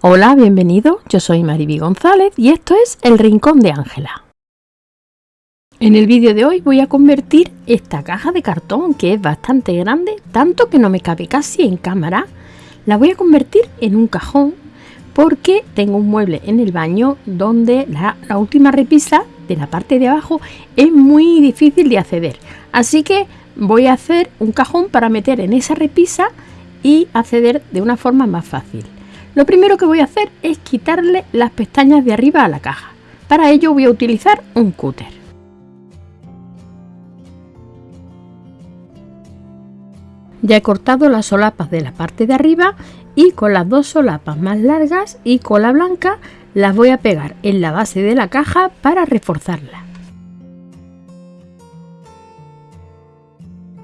Hola, bienvenido, yo soy Mariby González y esto es El Rincón de Ángela. En el vídeo de hoy voy a convertir esta caja de cartón que es bastante grande, tanto que no me cabe casi en cámara, la voy a convertir en un cajón porque tengo un mueble en el baño donde la, la última repisa de la parte de abajo es muy difícil de acceder. Así que voy a hacer un cajón para meter en esa repisa y acceder de una forma más fácil. Lo primero que voy a hacer es quitarle las pestañas de arriba a la caja. Para ello voy a utilizar un cúter. Ya he cortado las solapas de la parte de arriba y con las dos solapas más largas y cola blanca las voy a pegar en la base de la caja para reforzarla.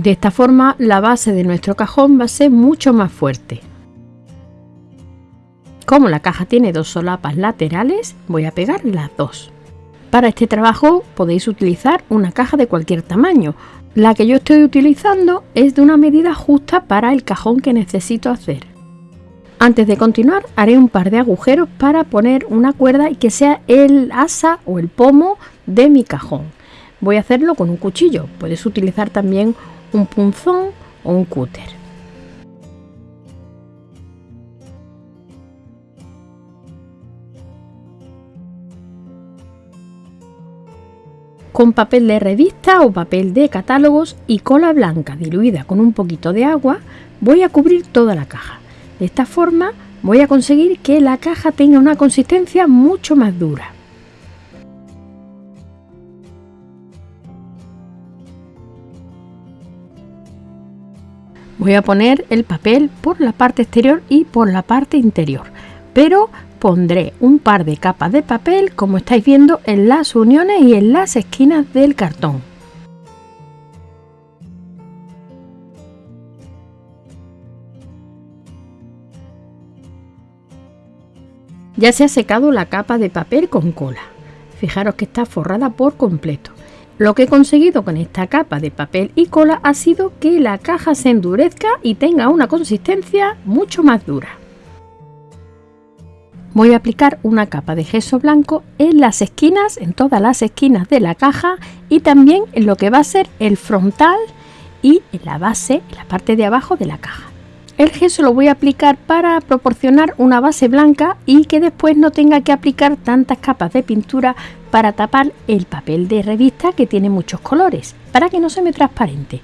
De esta forma la base de nuestro cajón va a ser mucho más fuerte. Como la caja tiene dos solapas laterales, voy a pegar las dos. Para este trabajo podéis utilizar una caja de cualquier tamaño. La que yo estoy utilizando es de una medida justa para el cajón que necesito hacer. Antes de continuar haré un par de agujeros para poner una cuerda y que sea el asa o el pomo de mi cajón. Voy a hacerlo con un cuchillo, puedes utilizar también un punzón o un cúter. Con papel de revista o papel de catálogos y cola blanca diluida con un poquito de agua voy a cubrir toda la caja. De esta forma voy a conseguir que la caja tenga una consistencia mucho más dura. Voy a poner el papel por la parte exterior y por la parte interior, pero pondré un par de capas de papel como estáis viendo en las uniones y en las esquinas del cartón. Ya se ha secado la capa de papel con cola. Fijaros que está forrada por completo. Lo que he conseguido con esta capa de papel y cola ha sido que la caja se endurezca y tenga una consistencia mucho más dura voy a aplicar una capa de gesso blanco en las esquinas, en todas las esquinas de la caja y también en lo que va a ser el frontal y en la base, en la parte de abajo de la caja. El gesso lo voy a aplicar para proporcionar una base blanca y que después no tenga que aplicar tantas capas de pintura para tapar el papel de revista que tiene muchos colores, para que no se me transparente.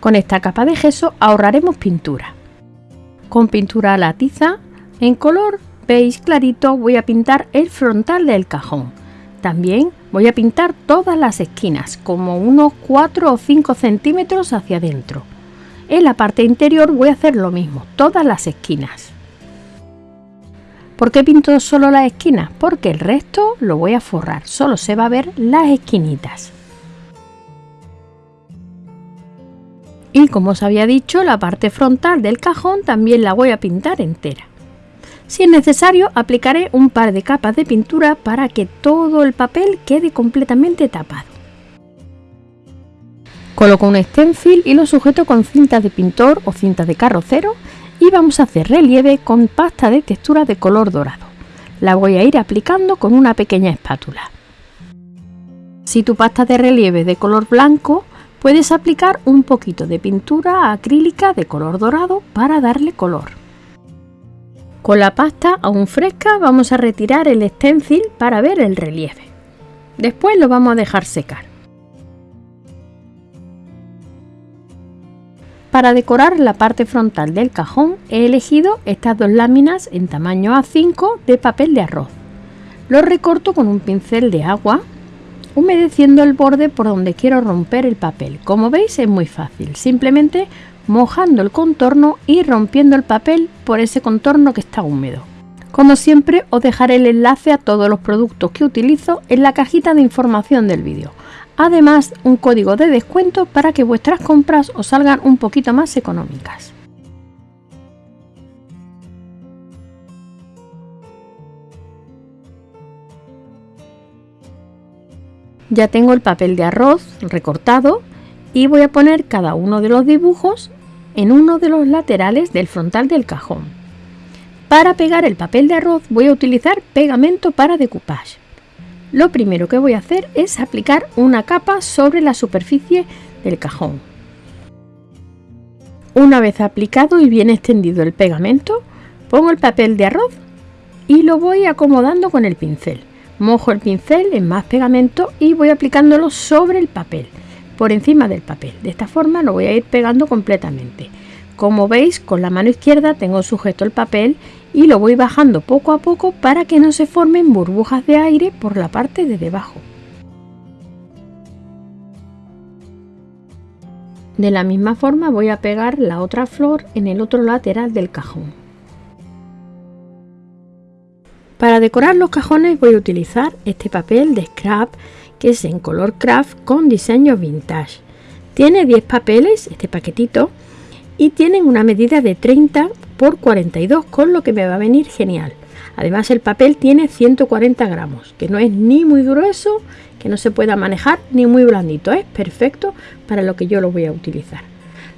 Con esta capa de gesso ahorraremos pintura. Con pintura a la tiza en color veis clarito voy a pintar el frontal del cajón. También voy a pintar todas las esquinas, como unos 4 o 5 centímetros hacia adentro. En la parte interior voy a hacer lo mismo, todas las esquinas. ¿Por qué pinto solo las esquinas? Porque el resto lo voy a forrar, solo se va a ver las esquinitas. Y como os había dicho, la parte frontal del cajón también la voy a pintar entera. Si es necesario, aplicaré un par de capas de pintura para que todo el papel quede completamente tapado. Coloco un stencil y lo sujeto con cinta de pintor o cinta de carrocero y vamos a hacer relieve con pasta de textura de color dorado. La voy a ir aplicando con una pequeña espátula. Si tu pasta de relieve es de color blanco, puedes aplicar un poquito de pintura acrílica de color dorado para darle color. Con la pasta aún fresca vamos a retirar el stencil para ver el relieve. Después lo vamos a dejar secar. Para decorar la parte frontal del cajón he elegido estas dos láminas en tamaño A5 de papel de arroz. Lo recorto con un pincel de agua, humedeciendo el borde por donde quiero romper el papel. Como veis es muy fácil, simplemente mojando el contorno y rompiendo el papel por ese contorno que está húmedo. Como siempre os dejaré el enlace a todos los productos que utilizo en la cajita de información del vídeo. Además un código de descuento para que vuestras compras os salgan un poquito más económicas. Ya tengo el papel de arroz recortado y voy a poner cada uno de los dibujos en uno de los laterales del frontal del cajón. Para pegar el papel de arroz voy a utilizar pegamento para decoupage. Lo primero que voy a hacer es aplicar una capa sobre la superficie del cajón. Una vez aplicado y bien extendido el pegamento, pongo el papel de arroz y lo voy acomodando con el pincel. Mojo el pincel en más pegamento y voy aplicándolo sobre el papel, por encima del papel. De esta forma lo voy a ir pegando completamente. Como veis, con la mano izquierda tengo sujeto el papel y lo voy bajando poco a poco para que no se formen burbujas de aire por la parte de debajo. De la misma forma voy a pegar la otra flor en el otro lateral del cajón. Para decorar los cajones voy a utilizar este papel de scrap que es en color craft con diseño vintage. Tiene 10 papeles, este paquetito, y tienen una medida de 30 por 42 con lo que me va a venir genial. Además el papel tiene 140 gramos, que no es ni muy grueso, que no se pueda manejar, ni muy blandito. Es perfecto para lo que yo lo voy a utilizar.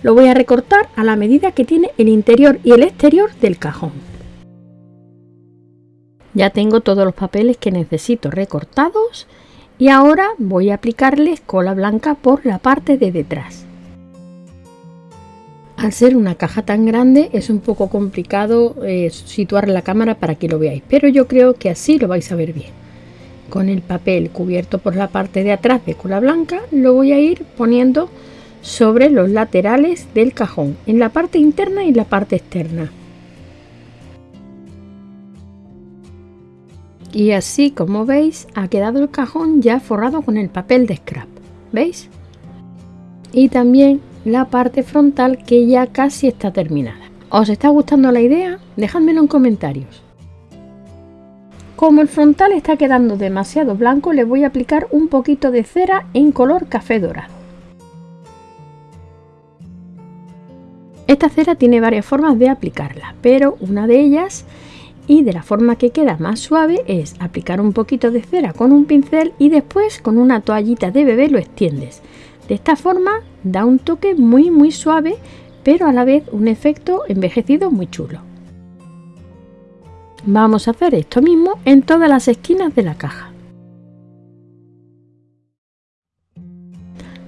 Lo voy a recortar a la medida que tiene el interior y el exterior del cajón. Ya tengo todos los papeles que necesito recortados y ahora voy a aplicarles cola blanca por la parte de detrás. Al ser una caja tan grande es un poco complicado eh, situar la cámara para que lo veáis, pero yo creo que así lo vais a ver bien. Con el papel cubierto por la parte de atrás de cola blanca lo voy a ir poniendo sobre los laterales del cajón, en la parte interna y la parte externa. Y así como veis ha quedado el cajón ya forrado con el papel de scrap. ¿Veis? Y también la parte frontal que ya casi está terminada. ¿Os está gustando la idea? Dejadmelo en comentarios. Como el frontal está quedando demasiado blanco, le voy a aplicar un poquito de cera en color café dorado. Esta cera tiene varias formas de aplicarla, pero una de ellas y de la forma que queda más suave es aplicar un poquito de cera con un pincel y después con una toallita de bebé lo extiendes. De esta forma da un toque muy muy suave pero a la vez un efecto envejecido muy chulo. Vamos a hacer esto mismo en todas las esquinas de la caja.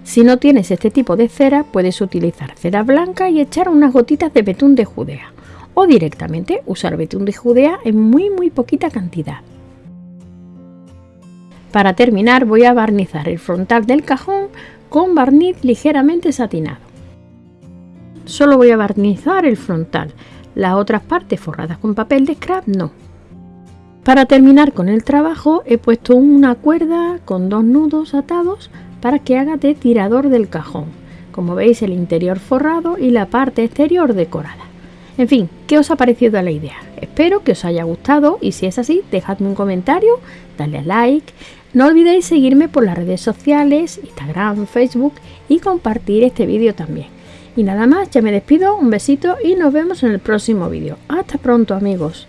Si no tienes este tipo de cera, puedes utilizar cera blanca y echar unas gotitas de betún de judea o directamente usar betún de judea en muy muy poquita cantidad. Para terminar voy a barnizar el frontal del cajón con barniz ligeramente satinado. Solo voy a barnizar el frontal, las otras partes forradas con papel de scrap no. Para terminar con el trabajo he puesto una cuerda con dos nudos atados para que haga de tirador del cajón. Como veis el interior forrado y la parte exterior decorada. En fin, ¿qué os ha parecido la idea? Espero que os haya gustado y si es así, dejadme un comentario, dale a like. No olvidéis seguirme por las redes sociales, Instagram, Facebook y compartir este vídeo también. Y nada más, ya me despido, un besito y nos vemos en el próximo vídeo. Hasta pronto amigos.